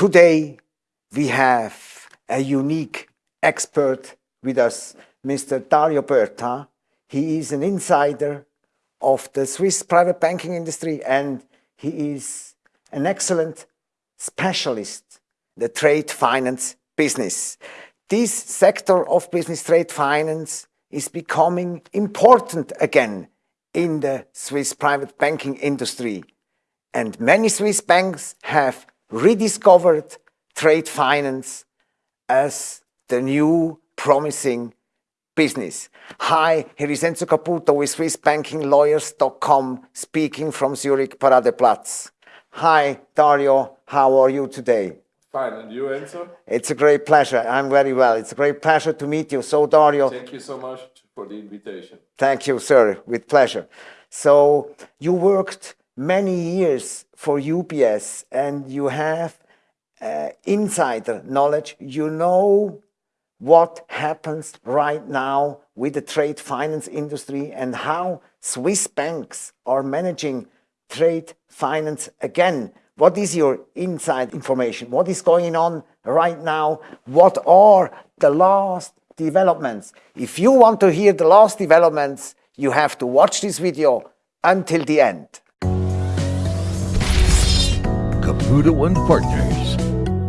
today we have a unique expert with us, Mr. Dario Berta. He is an insider of the Swiss private banking industry and he is an excellent specialist, the trade finance business. This sector of business trade finance is becoming important again in the Swiss private banking industry. And many Swiss banks have rediscovered trade finance as the new promising business. Hi, here is Enzo Caputo with SwissBankingLawyers.com speaking from Zurich Paradeplatz. Hi, Dario, how are you today? Fine, and you, Enzo? It's a great pleasure. I'm very well. It's a great pleasure to meet you. So, Dario. Thank you so much for the invitation. Thank you, sir, with pleasure. So, you worked many years for UBS and you have uh, insider knowledge. You know what happens right now with the trade finance industry and how Swiss banks are managing trade finance again. What is your inside information? What is going on right now? What are the last developments? If you want to hear the last developments, you have to watch this video until the end. Caputo and Partners,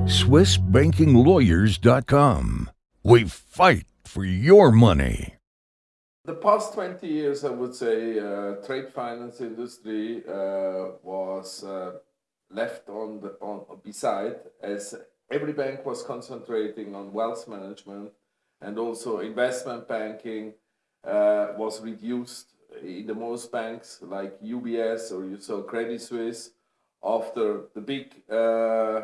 SwissBankingLawyers.com. We fight for your money. The past 20 years, I would say, uh, trade finance industry uh, was uh, left on the on beside as every bank was concentrating on wealth management and also investment banking uh, was reduced in the most banks like UBS or you saw Credit Suisse after the big uh,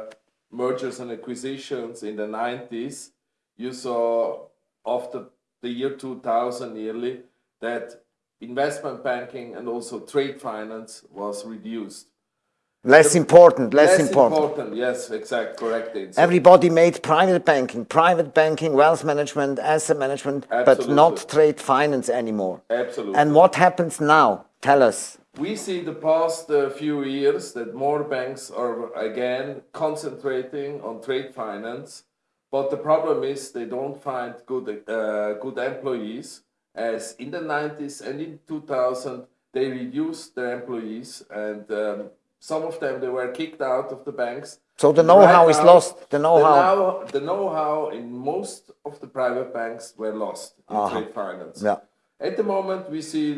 mergers and acquisitions in the 90s you saw after the year 2000 nearly that investment banking and also trade finance was reduced Less important, less, less important. important. Yes, exact, correct. Everybody made private banking, private banking, wealth management, asset management, but not trade finance anymore. absolutely. And what happens now? Tell us. We see the past uh, few years that more banks are again concentrating on trade finance, but the problem is they don't find good uh, good employees. As in the 90s and in 2000, they reduced their employees and um, some of them they were kicked out of the banks. So the know-how is now- lost. The know-how. the know-how in most of the private banks were lost in trade finance. Yeah. At the moment, we see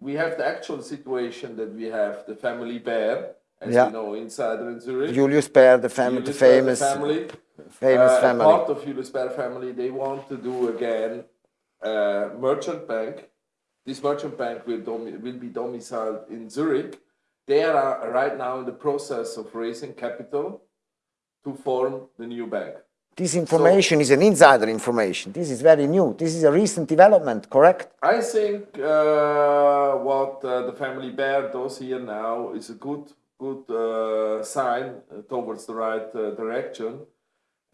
we have the actual situation that we have the family Baer, as Yeah. you know, insider in Zurich. Julius Baer, the, fam- the Julius Baer, famous, family. famous Uh, family. Part of Julius Baer family, they want to do again a merchant bank. This merchant bank will, will be domiciled in Zurich. They are right now in the process of raising capital to form the new bank. This information is an insider information. This is very new. This is a recent development, correct? I think uh, what uh, the family Baer does here now is a good good uh, sign uh, towards the right uh, direction.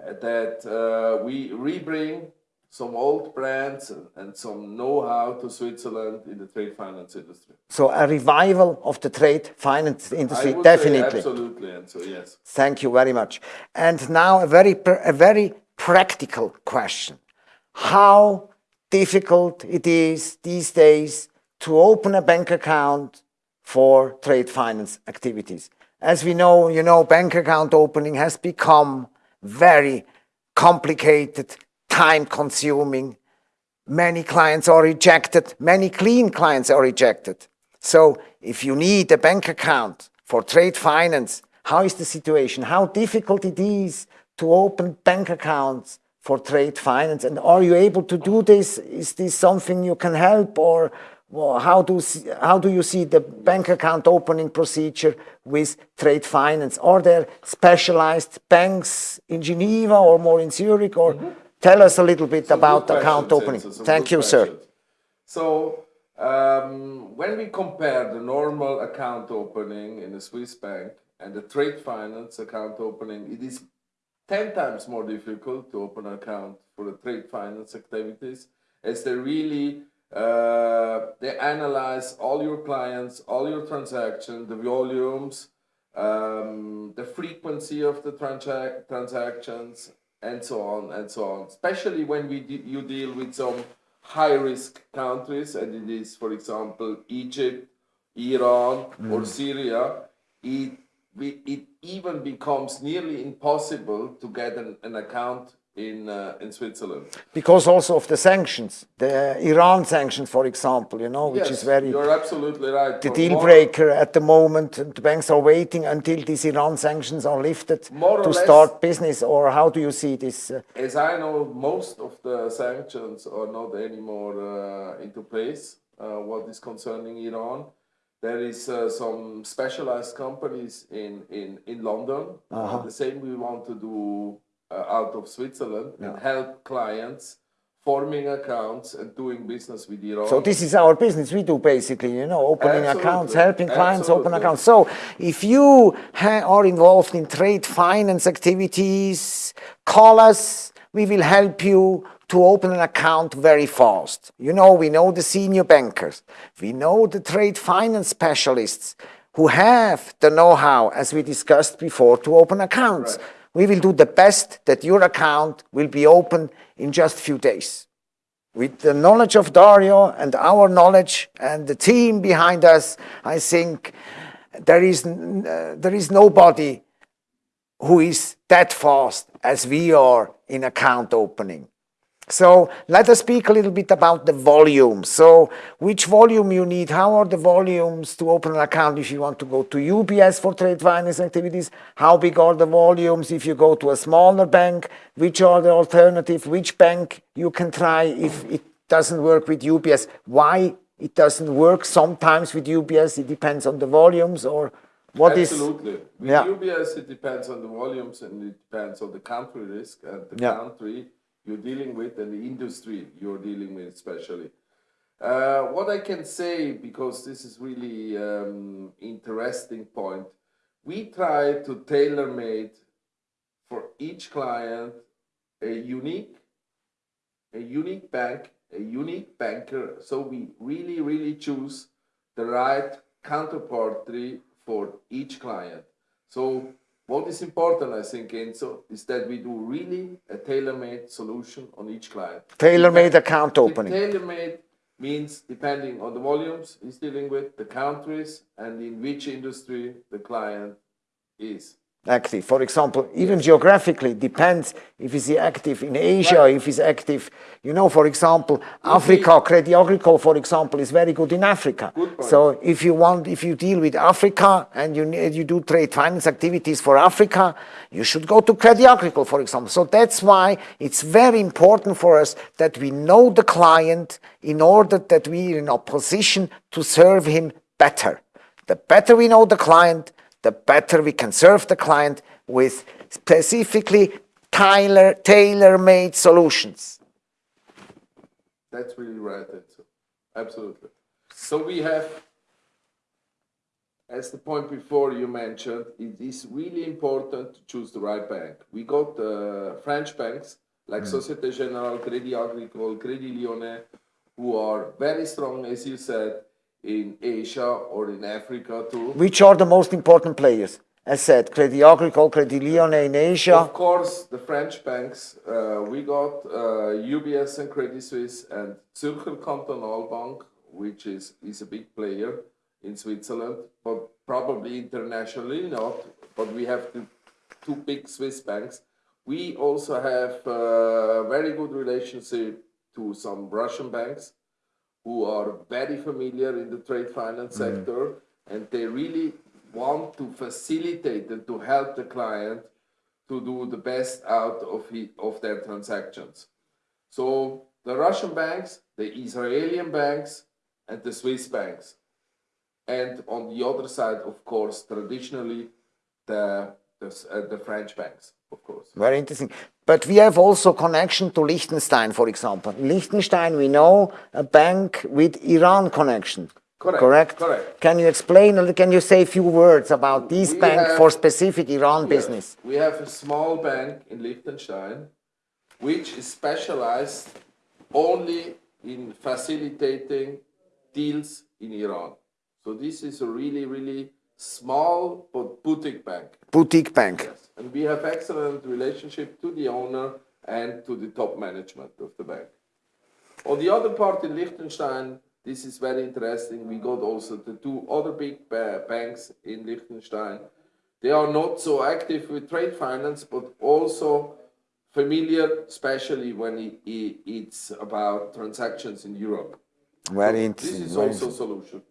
uh, that we rebring some old brands and, and some know-how to Switzerland in the trade finance industry. So a revival of the trade finance industry, I would say definitely. absolutely, and so yes. Thank you very much. And now a very, a very practical question. How difficult it is these days to open a bank account for trade finance activities. As we know, you know, bank account opening has become very complicated, time consuming. Many clients are rejected, many clean clients are rejected. So if you need a bank account for trade finance, how is the situation? How difficult it is to open bank accounts for trade finance? And are you able to do this? Is this something you can help or well, how, do, how do you see the bank account opening procedure with trade finance? Are there specialized banks in Geneva or more in Zurich? Or mm-hmm. Tell us a little bit Some about account opening. Thank you, sir. So, um, when we compare the normal account opening in a Swiss bank and the trade finance account opening, it is 10 times more difficult to open an account for the trade finance activities as they really uh, they analyze all your clients, all your transactions, the volumes, um, the frequency of the transac- transactions, and so on and so on. Especially when we de- you deal with some high risk countries, and it is, for example, Egypt, Iran, mm. or Syria. It it even becomes nearly impossible to get an, an account in uh, in Switzerland. Because also of the sanctions, the Iran sanctions, for example, you know, which yes, is very You're absolutely right. the deal breaker at the moment. The banks are waiting until these Iran sanctions are lifted More to less- start business, or how do you see this? uh, As I know, most of the sanctions are not anymore uh, into place. Uh, what is concerning Iran, there is uh, some specialized companies in in in London. Uh, the same we want to do Uh, out of Switzerland and help clients forming accounts and doing business with Iran. So this is our business. We do basically, you know, opening accounts, helping clients open accounts. So if you are involved in trade finance activities, call us. We will help you to open an account very fast. You know, we know the senior bankers. We know the trade finance specialists who have the know-how, as we discussed before, to open accounts. Right. We will do the best that your account will be open in just a few days with the knowledge of Dario and our knowledge and the team behind us, I think there is, uh, there is nobody who is that fast as we are in account opening. So let us speak a little bit about the volume. So which volume you need? How are the volumes to open an account if you want to go to UBS for trade finance activities? How big are the volumes if you go to a smaller bank? Which are the alternative? Which bank you can try if it doesn't work with UBS? Why it doesn't work sometimes with UBS? It depends on the volumes or what is? Absolutely. With Yeah. UBS, it depends on the volumes and it depends on the country risk and the Yeah. country you're dealing with and the industry you're dealing with, especially. Uh, what I can say, because this is really um, interesting point, we try to tailor made for each client a unique, a unique bank, a unique banker. So we really, really choose the right counterparty for each client. So what is important, I think, Enzo, is that we do really a tailor-made solution on each client. Tailor-made account opening. Tailor-made means depending on the volumes he's dealing with, the countries, and in which industry the client is. Active. For example, even geographically, depends if he's active in Asia, Right. if he's active, you know, for example, Africa, Credit Agricole, for example, is very good in Africa. Good. So if you want, if you deal with Africa and you, you do trade finance activities for Africa, you should go to Credit Agricole, for example. So that's why it's very important for us that we know the client in order that we are in a position to serve him better. The better we know the client, the better we can serve the client with specifically tailor, tailor-made solutions. That's really right, Enzo. Absolutely. So we have, as the point before you mentioned, it is really important to choose the right bank. We got uh, French banks like Societe Generale, Crédit Agricole, Crédit Lyonnais, who are very strong, as you said, in Asia or in Africa too. Which are the most important players? As said, Credit Agricole, Credit Lyonnais in Asia. Of course, the French banks, uh, we got uh, UBS and Credit Suisse and Zürcher Kantonalbank, which is, is a big player in Switzerland, but probably internationally not. But we have the two big Swiss banks. We also have a very good relationship to some Russian banks who are very familiar in the trade finance sector and they really want to facilitate and to help the client to do the best out of, he, of their transactions. So the Russian banks, the Israeli banks, and the Swiss banks. And on the other side, of course, traditionally, the, the, uh, the French banks, of course. Very interesting. But we have also connection to Liechtenstein, for example. In Liechtenstein, we know a bank with Iran connection. Correct, Correct. correct. Can you explain? Can you say a few words about this We bank have- for specific Iran Yes. business? We have a small bank in Liechtenstein, which is specialized only in facilitating deals in Iran. So this is a really, really small but boutique bank. Boutique bank. Yes. And we have excellent relationship to the owner and to the top management of the bank. On the other part in Liechtenstein, this is very interesting. We got also the two other big ba- banks in Liechtenstein. They are not so active with trade finance, but also familiar, especially when it, it, it's about transactions in Europe. Very This interesting. is also a solution.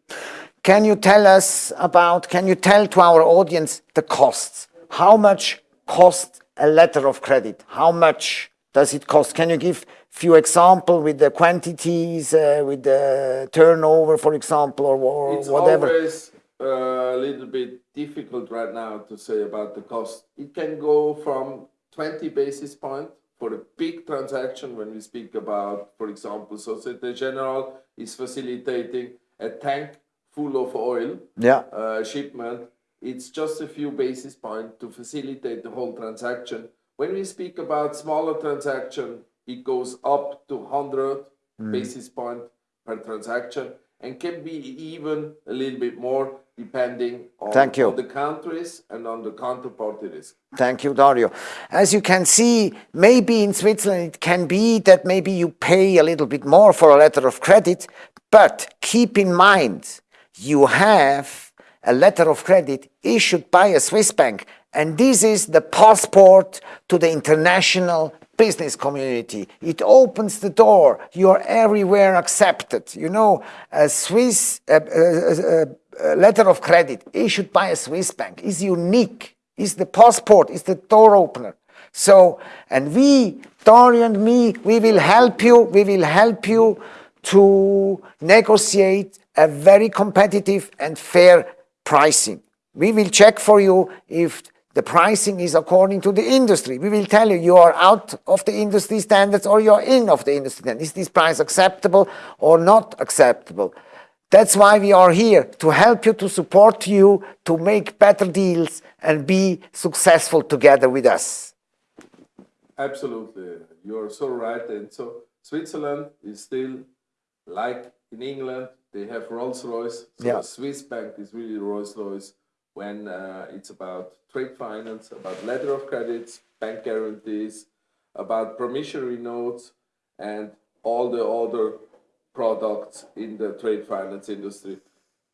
Can you tell us about, can you tell to our audience the costs? How much cost a letter of credit? How much does it cost? Can you give few example with the quantities, uh, with the turnover, for example, or, or It's whatever? always uh, a little bit difficult right now to say about the cost. It can go from 20 basis point for a big transaction when we speak about, for example, Societe Generale is facilitating a tank full of oil Yeah. uh, shipment. It's just a few basis points to facilitate the whole transaction. When we speak about smaller transaction, it goes up to 100 basis point per transaction and can be even a little bit more depending on, Thank you. on the countries and on the counterparty risk. Thank you, Dario. As you can see, maybe in Switzerland it can be that maybe you pay a little bit more for a letter of credit, but keep in mind you have a letter of credit issued by a Swiss bank, and this is the passport to the international business community. It opens the door. You are everywhere accepted. You know, a Swiss letter of credit issued by a Swiss bank is unique is the passport, is the door opener. So, and we, Dario and me, we will help you, we will help you to negotiate a very competitive and fair pricing. We will check for you if the pricing is according to the industry. We will tell you you are out of the industry standards or you're in of the industry standards. Is this price acceptable or not acceptable? That's why we are here to help you, to support you, to make better deals and be successful together with us. Absolutely, you are so right. And so Switzerland is still like in England, they have Rolls Royce. So Yeah. Swiss bank is really Rolls Royce when uh, it's about trade finance, about letter of credits, bank guarantees, about promissory notes, and all the other products in the trade finance industry.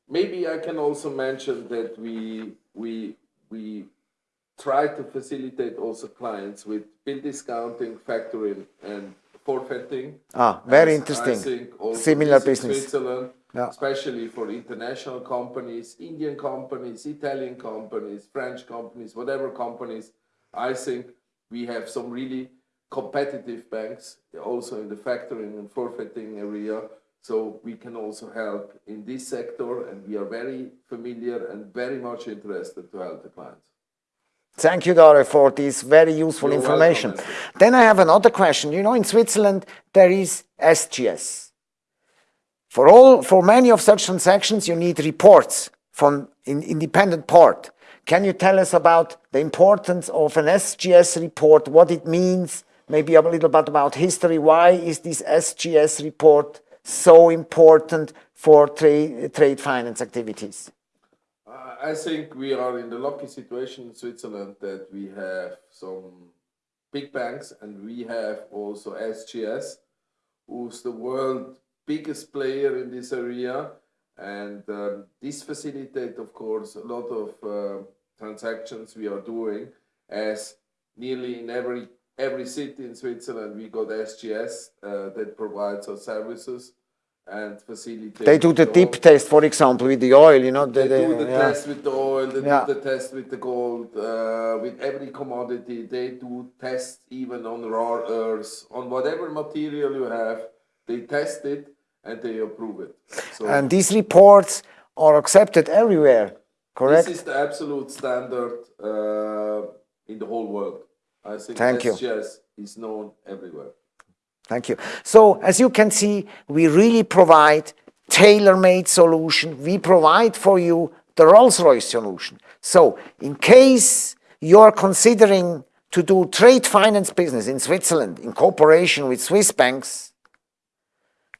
Maybe I can also mention that we we we try to facilitate also clients with bill discounting, factoring, and forfaiting. Ah, very interesting. I think also Similar business. Switzerland, Yeah. especially for international companies, Indian companies, Italian companies, French companies, whatever companies. I think we have some really competitive banks also in the factoring and forfaiting area. So we can also help in this sector, and we are very familiar and very much interested to help the clients. Thank you, Dario, for this very useful You're information. welcome, Then I have another question. You know, in Switzerland, there is SGS. For all, for many of such transactions, you need reports from an independent part. Can you tell us about the importance of an SGS report, what it means, maybe a little bit about history? Why is this SGS report so important for trade, trade finance activities? Uh, I think we are in the lucky situation in Switzerland that we have some big banks and we have also SGS, who's the world biggest player in this area. And um, this facilitate, of course, a lot of uh, transactions we are doing as nearly in every every city in Switzerland we got SGS uh, that provides us services and facilitate. They do the dip test, for example, with the oil, you know. they the- do the yeah. test with the oil, they Yeah. do the test with the gold, uh, with every commodity. They do tests even on rare earths, on whatever material you have. They test it and they approve it. So And these reports are accepted everywhere, correct? this is the absolute standard uh, in the whole world. I think Thank you. SGS is known everywhere. Thank you. So as you can see, we really provide tailor-made solution. We provide for you the Rolls-Royce solution. So in case you're considering to do trade finance business in Switzerland in cooperation with Swiss banks,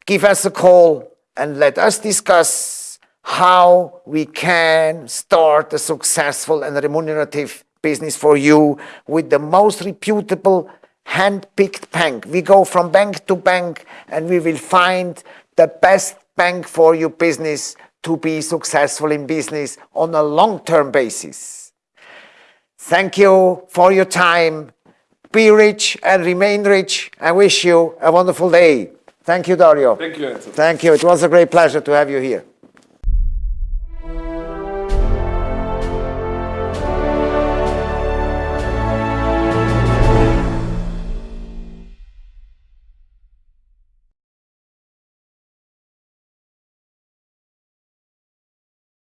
give us a call and let us discuss how we can start a successful and remunerative business for you with the most reputable hand-picked bank. We go from bank to bank and we will find the best bank for your business to be successful in business on a long-term basis. Thank you for your time. Be rich and remain rich. I wish you a wonderful day. Thank you, Dario. Thank you. Thank you. It was a great pleasure to have you here.